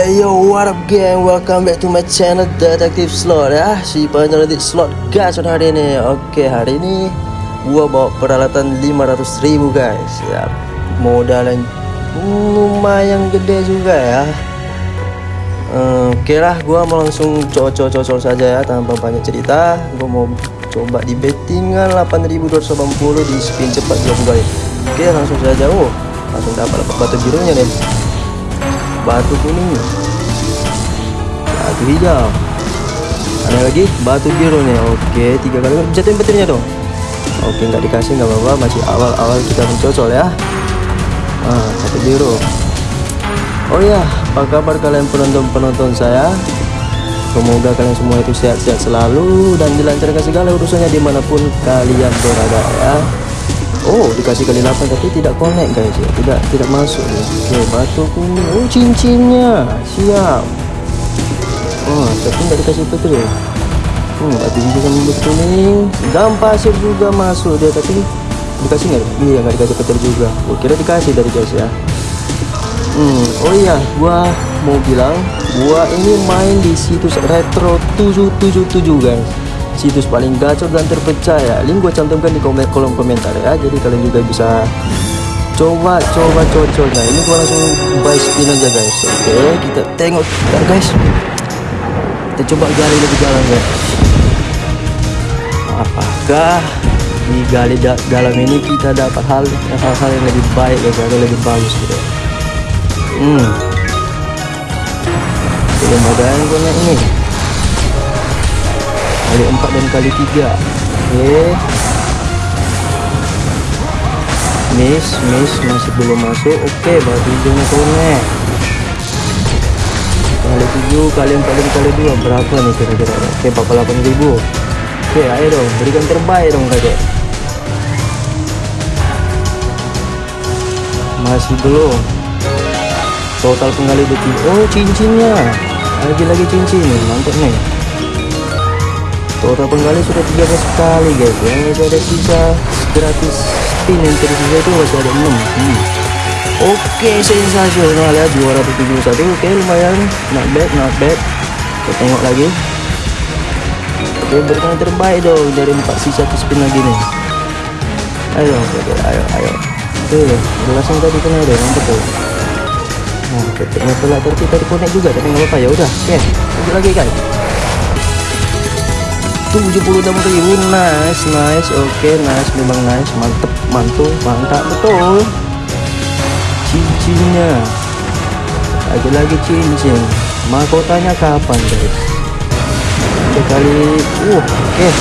Hey yo, what up gang? Welcome back to my channel Detektif Slot ya Si penyelidik slot gacor hari ini. Oke, hari ini Gua bawa peralatan 500 ribu guys. Ya Modal yang lumayan gede juga ya. Oke lah, gua mau langsung cocok-cocok saja ya Tanpa banyak cerita. Gua mau coba di bettingan 8280 di spin cepat 20 kali Oke, langsung saja. Oh, langsung dapat batu birunya nih batu kuning. Batu hijau. Ada lagi? Batu biru nih oke tiga kali. Jatuhin petirnya dong. Oke nggak dikasih nggak apa-apa. Masih awal-awal kita mencocol ya. Ah satu biru. Oh ya apa kabar kalian penonton-penonton saya? Semoga kalian semua itu sehat-sehat selalu dan dilancarkan segala urusannya di mana pun kalian berada ya Oh dikasih kali 8 tapi tidak connect guys ya. Tidak tidak masuk ya. Oke batu kuning. Oh cincinnya. Siap. Oh tapi nggak dikasih petir ya? Hmm batu hijau sama batu kuning. Dan pasir juga masuk dia tapi dikasih nggak? Iya nggak dikasih petir juga. Oh kira dikasih dari guys ya. Hmm oh iya gua mau bilang gua ini main di situs retro 777 guys situs paling gacor dan terpercaya link gue cantumkan di komen kolom komentar ya. Jadi kalian juga bisa coba coba cocok nah ini gue langsung buy spin aja guys. Oke kita tengok. Bentar guys. Kita coba gali lebih dalam ya apakah di gali da dalam ini kita dapat hal hal-hal yang lebih baik ya atau lebih bagus gitu? Hmm. Mudah-mudahan gue ini kali 4 dan kali 3 oke miss miss masih belum masuk. Oke batu hijaunya connect kali 7 kali 4 dan kali 2 berapa nih kira-kira? Oke 48 ribu. Oke ayo dong. Berikan terbaik dong kakek masih belum. Total penggali detik oh cincinnya lagi-lagi cincin. Mantap nih total penggali sudah 13 kali guys. Ya masih ada sisa gratis spin yang tersisa itu masih ada 6 hmm. oke sensasional ya 271 oke lumayan. Not bad not bad. Kita tengok lagi. Oke berikan yang terbaik dong dari 4 sisa spin lagi nih ayo oke ayo ayo. Oke belasan tadi kena deh mantap tuh nah ketiknya telah tapi tadi connect juga tapi nggak apa-apa. Ya udah oke lanjut lagi guys 76 ribu nice nice oke okay, nice memang nice mantep mantul mantap betul cincinnya lagi-lagi cincin mahkotanya kapan guys oke kali uh oke okay.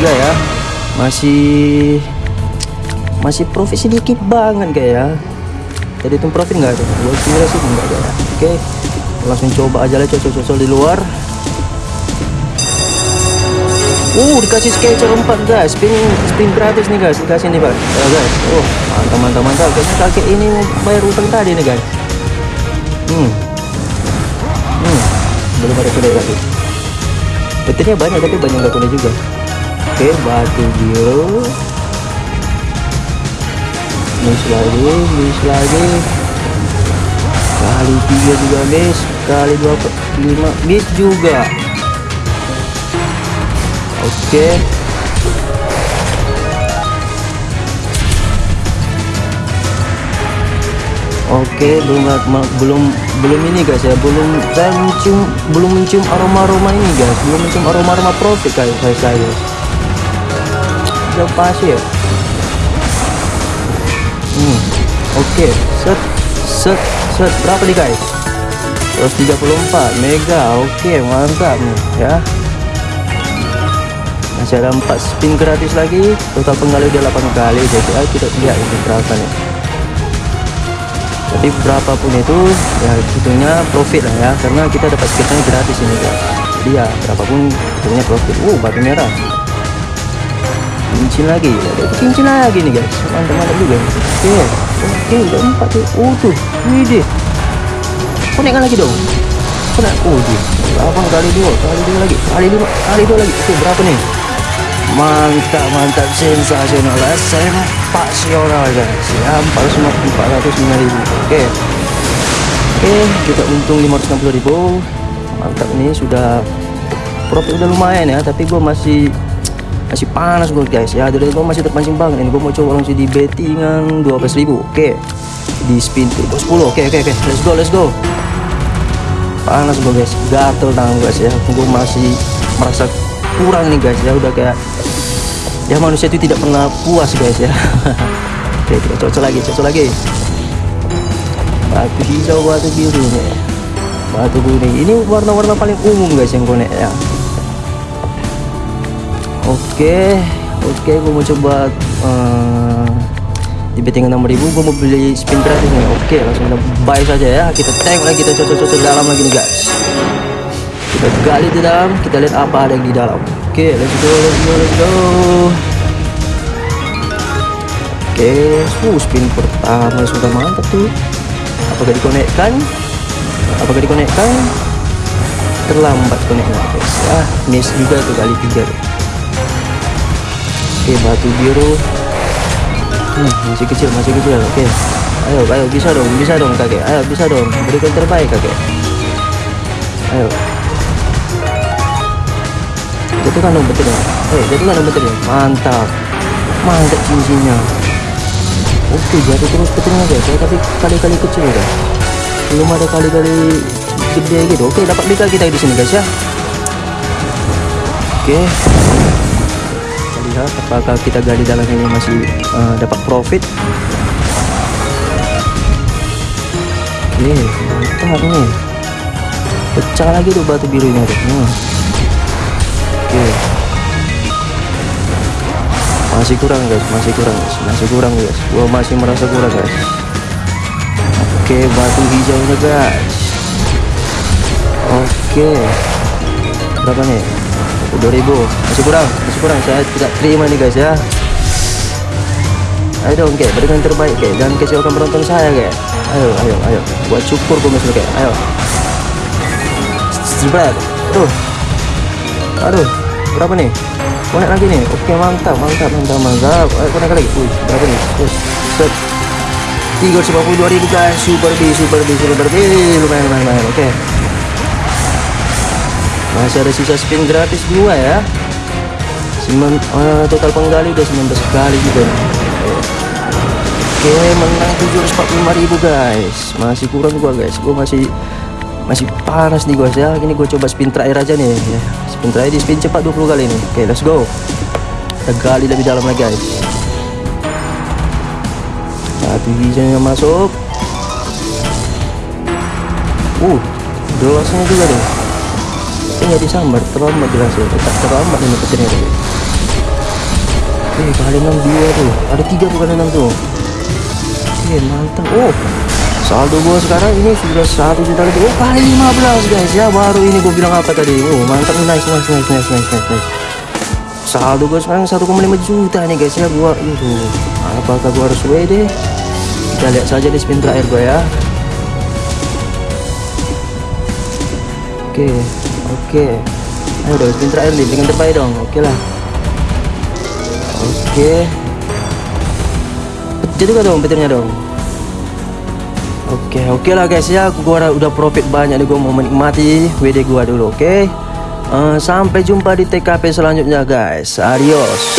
433 ya masih masih profit sedikit banget kayak ya jadi itu profit nggak ada kira sih enggak ada ya. oke okay. langsung coba aja lah cocok-cocok di luar Uh, dikasih sketcher 4 guys, spin spin gratis nih guys, dikasih nih pak, ya guys. Oh, mantap mantap mantap. Kayaknya kakek ini mau bayar utang tadi nih guys. Hmm, hmm, belum ada kuda lagi. Petirnya banyak tapi banyak nggak kuda juga. Oke, batu biru. Miss lagi, miss lagi. Kali tiga juga miss, kali dua lima miss juga. Oke. Oke, belum belum belum ini guys ya, belum saya mencium belum mencium aroma-aroma ini guys, belum mencium aroma-aroma profit guys saya saya. Udah pasti ya. Hmm. Oke, set set set berapa nih guys? 134 mega. Oke, mantap nih ya masih ada 4 spin gratis lagi. Total penggali udah 8 kali jadi ayo kita lihat ini berapa nih? Tapi berapapun itu ya hitungnya profit lah ya karena kita dapat sketchnya gratis ini guys jadi ya berapapun hitungnya profit. Uh batu merah. Cincin lagi ada cincin lagi nih guys. Mantap-mantap juga. Oke oke udah 4 tuh. Uh tuh. Widih konekkan lagi dong. Konek oh dia berapa kali dua kali dua lagi. Kali dua kali dua lagi. Oke berapa nih mantap mantap sensasional sempasional guys. Ya 405 405 ribu. Oke. Oke kita untung 560.000 mantap nih sudah profit udah lumayan ya tapi gue masih masih panas gue guys. Ya dari gue masih terpancing banget ini. Gue mau coba langsung di bettingan 12.000 oke. Di spin turbo 10 oke oke oke. Let's go let's go. Panas gue guys. Gatel tangan guys ya. Gue masih merasa kurang nih guys ya. Udah kayak ya manusia itu tidak pernah puas guys ya. Oke kita cocok lagi cocok lagi. Batu hijau batu biru nih. Batu kuning ini warna-warna paling umum guys yang konek ya. Oke oke gue mau coba uh, di betting 6000 gue mau beli spin gratis nih. Oke langsung kita buy saja ya. Kita tank lagi kita cocok-cocok dalam lagi nih guys kita gali di dalam kita lihat apa ada yang di dalam. Oke let's go let's go let's go. Oke uh, spin pertama sudah mantap tuh. Apakah dikonekkan? Apakah dikonekkan? Terlambat koneknya guys. Ah miss juga tuh kali tiga. Oke batu biru. Hmm, masih kecil masih kecil. Oke. Ayo ayo bisa dong bisa dong kakek. Ayo bisa dong. Berikan terbaik kakek. Ayo jatuhkan dong betul ayo jatuhkan dong betul mantap. Mantap cincinnya oke jatuh terus betulnya guys. Ya tapi kali-kali kecil ya belum ada kali-kali gede gitu. Oke dapat bika kita di sini guys ya. Oke. Kita lihat apakah kita gali dalam ini masih uh, dapat profit. Oke mantap nih. Pecah lagi tuh batu birunya tuh hmm. Oke masih kurang guys. Masih kurang guys. Masih kurang guys. Gua masih merasa kurang guys. Oke batu hijaunya guys. Oke. Berapa nih? 2000 masih kurang masih kurang. Saya tidak terima nih guys ya. Ayo dong kayak berikan terbaik kayak jangan kecewakan penonton saya kayak. Ayo ayo ayo. Buat syukur masih kayak. Ayo. Spread. aduh. Aduh berapa nih konek lagi nih oke mantap mantap mantap mantap. Ayo konek lagi? Wih berapa nih Wih, set. 352 ribu guys. Super B super B super B. Lumayan lumayan lumayan. Oke masih ada sisa spin gratis dua ya. Semen, uh, total penggali udah 19 kali juga oke menang 745 ribu guys. Masih kurang gua guys. Gua masih masih panas nih guys ya ini gue coba spin terakhir aja nih. Ya. spin terakhir di spin cepat 20 kali nih. Oke let's go. Kita gali lebih dalam lagi guys. Satu hijaunya masuk. Uh gelasnya juga deh ini nggak disambar. Terlambat gelasnya tetap terlambat ini petirnya tadi oke kali 6 dua tuh. Ada tiga kali 6 tuh. Oke mantap. Oh saldo gua sekarang ini sudah satu juta lebih. Oh kali 15 guys. Ya baru ini gua bilang apa tadi? Oh mantap. Nice nice nice nice nice nice, nice. saldo gua sekarang 1,5 juta nih guys ya. Gua itu apakah gua harus WD kita lihat saja di spin terakhir gua ya. Oke oke. Ayo dong spin terakhir nih. Dengan terbaik dong. Oke lah. Oke. Jadi gak dong petirnya dong Oke oke lah guys ya. Gua udah profit banyak nih. Gua mau menikmati WD gua dulu oke? Uh, sampai jumpa di TKP selanjutnya guys. Adios